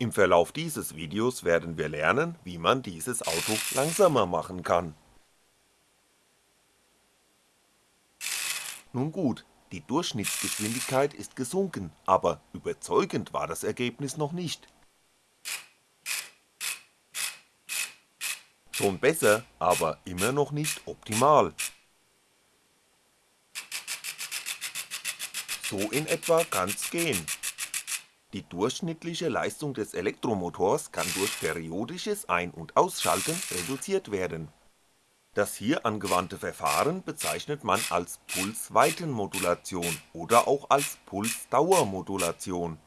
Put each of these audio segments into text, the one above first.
Im Verlauf dieses Videos werden wir lernen, wie man dieses Auto langsamer machen kann. Nun gut, die Durchschnittsgeschwindigkeit ist gesunken, aber überzeugend war das Ergebnis noch nicht. Schon besser, aber immer noch nicht optimal. So in etwa kann's gehen. Die durchschnittliche Leistung des Elektromotors kann durch periodisches Ein- und Ausschalten reduziert werden. Das hier angewandte Verfahren bezeichnet man als Pulsweitenmodulation oder auch als Pulsdauermodulation.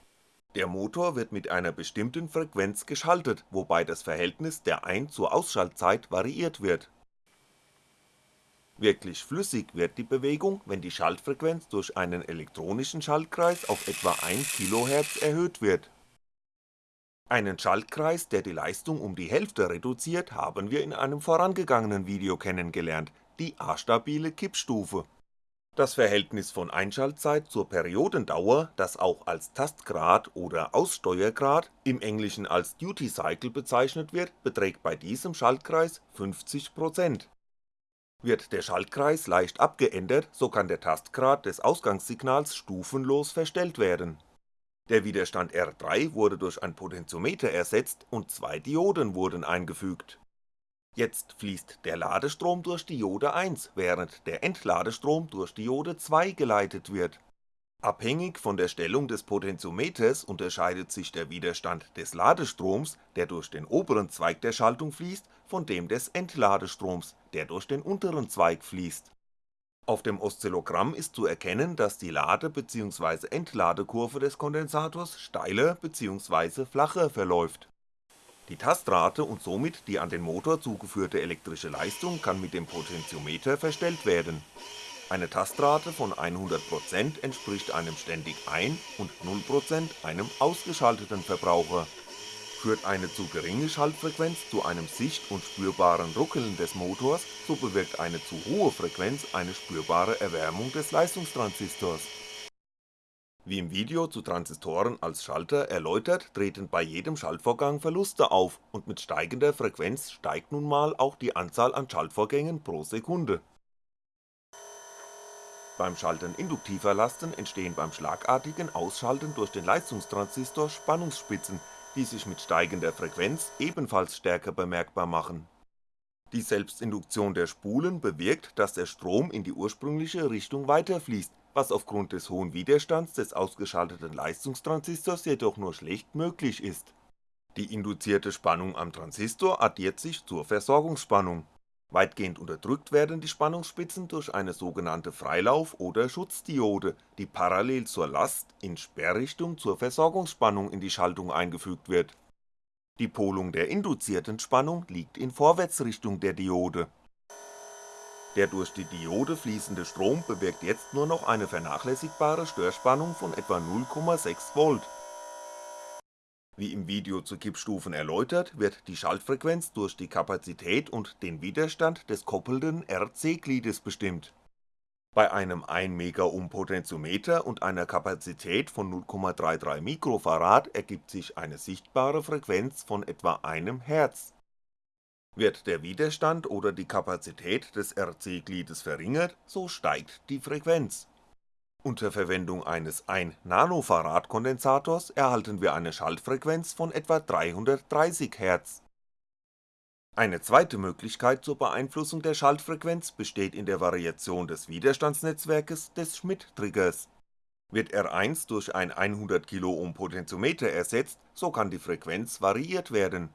Der Motor wird mit einer bestimmten Frequenz geschaltet, wobei das Verhältnis der Ein zur Ausschaltzeit variiert wird Wirklich flüssig wird die Bewegung, wenn die Schaltfrequenz durch einen elektronischen Schaltkreis auf etwa 1 kHz erhöht wird. Einen Schaltkreis, der die Leistung um die Hälfte reduziert, haben wir in einem vorangegangenen Video kennengelernt, die astabile Kippstufe. Das Verhältnis von Einschaltzeit zur Periodendauer, das auch als Tastgrad oder Aussteuergrad, im Englischen als Duty Cycle bezeichnet wird, beträgt bei diesem Schaltkreis 50% wird der Schaltkreis leicht abgeändert, so kann der Tastgrad des Ausgangssignals stufenlos verstellt werden. Der Widerstand R3 wurde durch ein Potentiometer ersetzt und zwei Dioden wurden eingefügt. Jetzt fließt der Ladestrom durch Diode 1, während der Entladestrom durch Diode 2 geleitet wird Abhängig von der Stellung des Potentiometers unterscheidet sich der Widerstand des Ladestroms, der durch den oberen Zweig der Schaltung fließt, von dem des Entladestroms, der durch den unteren Zweig fließt. Auf dem Oszillogramm ist zu erkennen, dass die Lade bzw. Entladekurve des Kondensators steiler bzw. flacher verläuft. Die Tastrate und somit die an den Motor zugeführte elektrische Leistung kann mit dem Potentiometer verstellt werden eine Tastrate von 100% entspricht einem ständig ein und 0% einem ausgeschalteten Verbraucher. Führt eine zu geringe Schaltfrequenz zu einem sicht- und spürbaren Ruckeln des Motors, so bewirkt eine zu hohe Frequenz eine spürbare Erwärmung des Leistungstransistors. Wie im Video zu Transistoren als Schalter erläutert, treten bei jedem Schaltvorgang Verluste auf und mit steigender Frequenz steigt nun mal auch die Anzahl an Schaltvorgängen pro Sekunde beim Schalten induktiver Lasten entstehen beim schlagartigen Ausschalten durch den Leistungstransistor Spannungsspitzen, die sich mit steigender Frequenz ebenfalls stärker bemerkbar machen. Die Selbstinduktion der Spulen bewirkt, dass der Strom in die ursprüngliche Richtung weiterfließt, was aufgrund des hohen Widerstands des ausgeschalteten Leistungstransistors jedoch nur schlecht möglich ist. Die induzierte Spannung am Transistor addiert sich zur Versorgungsspannung Weitgehend unterdrückt werden die Spannungsspitzen durch eine sogenannte Freilauf oder Schutzdiode, die parallel zur Last in Sperrrichtung zur Versorgungsspannung in die Schaltung eingefügt wird. Die Polung der induzierten Spannung liegt in Vorwärtsrichtung der Diode. Der durch die Diode fließende Strom bewirkt jetzt nur noch eine vernachlässigbare Störspannung von etwa 0,6V wie im Video zu Kippstufen erläutert, wird die Schaltfrequenz durch die Kapazität und den Widerstand des koppelnden RC-Gliedes bestimmt. Bei einem 1 Potentiometer und einer Kapazität von 0,33 Mikrofarad ergibt sich eine sichtbare Frequenz von etwa einem Hz. Wird der Widerstand oder die Kapazität des RC-Gliedes verringert, so steigt die Frequenz unter Verwendung eines 1 Nanofarad Kondensators erhalten wir eine Schaltfrequenz von etwa 330 Hz. Eine zweite Möglichkeit zur Beeinflussung der Schaltfrequenz besteht in der Variation des Widerstandsnetzwerkes des Schmitt-Triggers. Wird R1 durch ein 100kΩ Potentiometer ersetzt, so kann die Frequenz variiert werden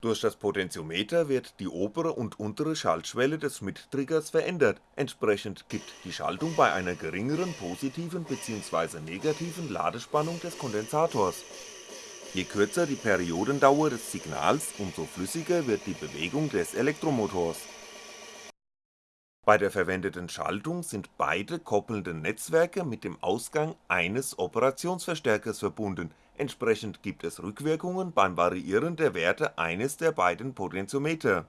durch das Potentiometer wird die obere und untere Schaltschwelle des Schmitt-Triggers verändert, entsprechend kippt die Schaltung bei einer geringeren positiven bzw. negativen Ladespannung des Kondensators. Je kürzer die Periodendauer des Signals, umso flüssiger wird die Bewegung des Elektromotors. Bei der verwendeten Schaltung sind beide koppelnden Netzwerke mit dem Ausgang eines Operationsverstärkers verbunden Entsprechend gibt es Rückwirkungen beim Variieren der Werte eines der beiden Potentiometer.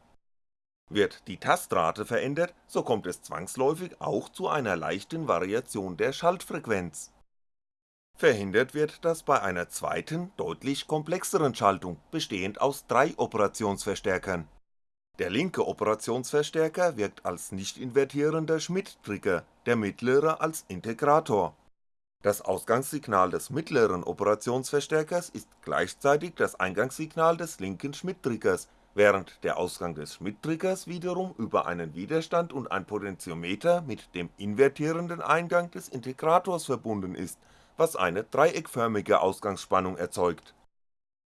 Wird die Tastrate verändert, so kommt es zwangsläufig auch zu einer leichten Variation der Schaltfrequenz. Verhindert wird das bei einer zweiten, deutlich komplexeren Schaltung, bestehend aus drei Operationsverstärkern. Der linke Operationsverstärker wirkt als nicht invertierender Schmitt-Trigger, der mittlere als Integrator. Das Ausgangssignal des mittleren Operationsverstärkers ist gleichzeitig das Eingangssignal des linken Schmitt-Triggers, während der Ausgang des Schmitt-Triggers wiederum über einen Widerstand und ein Potentiometer mit dem invertierenden Eingang des Integrators verbunden ist was eine dreieckförmige Ausgangsspannung erzeugt.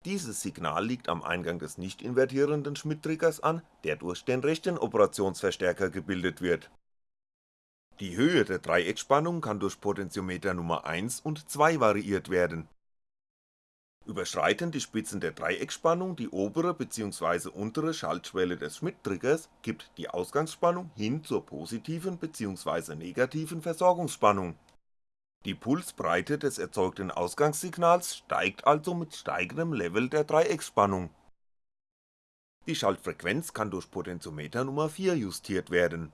Dieses Signal liegt am Eingang des nicht invertierenden Schmitt-Triggers an, der durch den rechten Operationsverstärker gebildet wird. Die Höhe der Dreieckspannung kann durch Potentiometer Nummer 1 und 2 variiert werden. Überschreiten die Spitzen der Dreieckspannung die obere bzw. untere Schaltschwelle des Schmitt-Triggers, gibt die Ausgangsspannung hin zur positiven bzw. negativen Versorgungsspannung die Pulsbreite des erzeugten Ausgangssignals steigt also mit steigendem Level der Dreiecksspannung. Die Schaltfrequenz kann durch Potentiometer Nummer 4 justiert werden.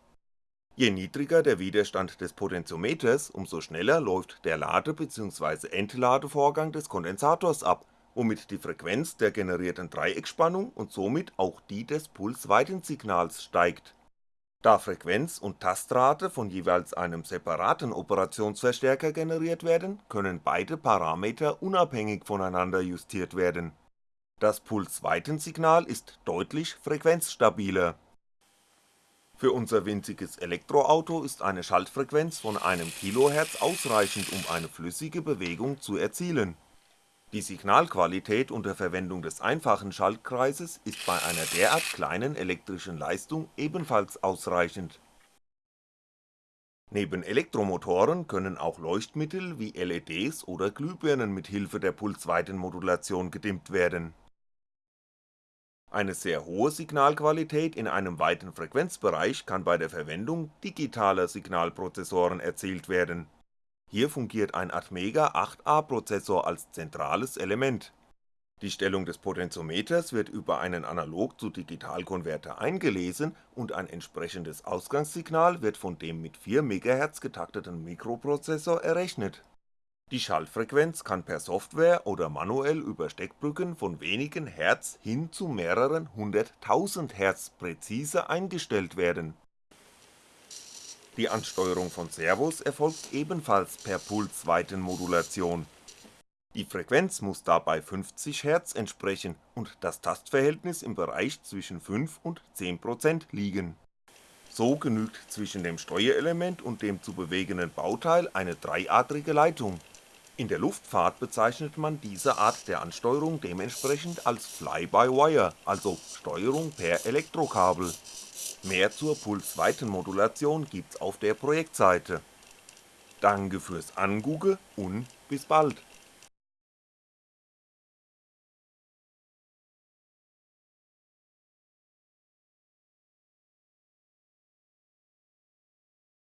Je niedriger der Widerstand des Potentiometers, umso schneller läuft der Lade bzw. Entladevorgang des Kondensators ab, womit die Frequenz der generierten Dreiecksspannung und somit auch die des Pulsweitensignals steigt da Frequenz und Tastrate von jeweils einem separaten Operationsverstärker generiert werden, können beide Parameter unabhängig voneinander justiert werden. Das Pulsweitensignal ist deutlich frequenzstabiler. Für unser winziges Elektroauto ist eine Schaltfrequenz von einem kHz ausreichend um eine flüssige Bewegung zu erzielen die Signalqualität unter Verwendung des einfachen Schaltkreises ist bei einer derart kleinen elektrischen Leistung ebenfalls ausreichend. Neben Elektromotoren können auch Leuchtmittel wie LEDs oder Glühbirnen mit Hilfe der Pulsweitenmodulation gedimmt werden. Eine sehr hohe Signalqualität in einem weiten Frequenzbereich kann bei der Verwendung digitaler Signalprozessoren erzielt werden hier fungiert ein Atmega 8A Prozessor als zentrales Element. Die Stellung des Potentiometers wird über einen Analog-zu-Digital-Konverter eingelesen und ein entsprechendes Ausgangssignal wird von dem mit 4 MHz getakteten Mikroprozessor errechnet. Die Schaltfrequenz kann per Software oder manuell über Steckbrücken von wenigen Hertz hin zu mehreren hunderttausend Hertz präzise eingestellt werden die Ansteuerung von Servos erfolgt ebenfalls per Pulsweitenmodulation. Die Frequenz muss dabei 50Hz entsprechen und das Tastverhältnis im Bereich zwischen 5 und 10% liegen. So genügt zwischen dem Steuerelement und dem zu bewegenden Bauteil eine dreiadrige Leitung. In der Luftfahrt bezeichnet man diese Art der Ansteuerung dementsprechend als Fly-by-Wire, also Steuerung per Elektrokabel Mehr zur Pulsweitenmodulation gibt's auf der Projektseite. Danke fürs Angugge und bis bald